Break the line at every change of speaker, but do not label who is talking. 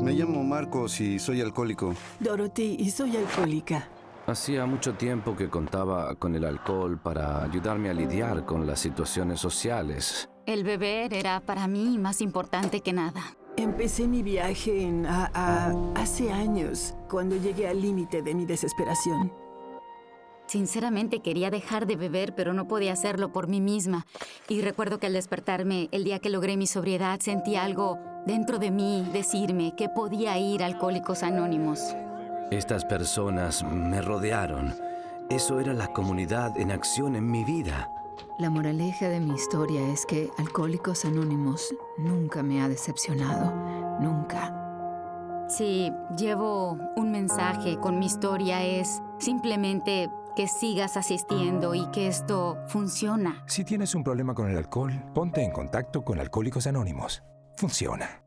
Me llamo Marcos y soy alcohólico.
Dorothy, y soy alcohólica.
Hacía mucho tiempo que contaba con el alcohol para ayudarme a lidiar con las situaciones sociales.
El beber era para mí más importante que nada.
Empecé mi viaje en a- a- hace años, cuando llegué al límite de mi desesperación.
Sinceramente quería dejar de beber, pero no podía hacerlo por mí misma. Y recuerdo que al despertarme, el día que logré mi sobriedad, sentí algo dentro de mí decirme que podía ir a Alcohólicos Anónimos.
Estas personas me rodearon. Eso era la comunidad en acción en mi vida.
La moraleja de mi historia es que Alcohólicos Anónimos nunca me ha decepcionado. Nunca.
Si llevo un mensaje con mi historia es simplemente que sigas asistiendo y que esto funciona.
Si tienes un problema con el alcohol, ponte en contacto con Alcohólicos Anónimos. Funciona.